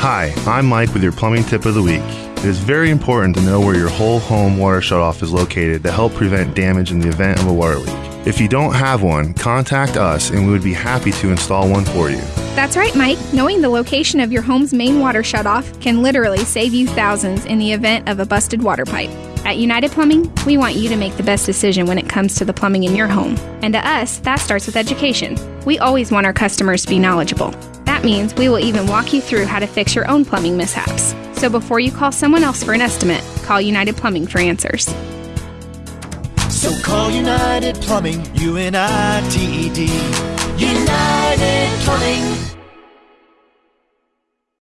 Hi, I'm Mike with your plumbing tip of the week. It is very important to know where your whole home water shutoff is located to help prevent damage in the event of a water leak. If you don't have one, contact us and we would be happy to install one for you. That's right, Mike. Knowing the location of your home's main water shutoff can literally save you thousands in the event of a busted water pipe. At United Plumbing, we want you to make the best decision when it comes to the plumbing in your home. And to us, that starts with education. We always want our customers to be knowledgeable. That means we will even walk you through how to fix your own plumbing mishaps. So before you call someone else for an estimate, call United Plumbing for answers. So call United Plumbing, U N I T E D. United Plumbing.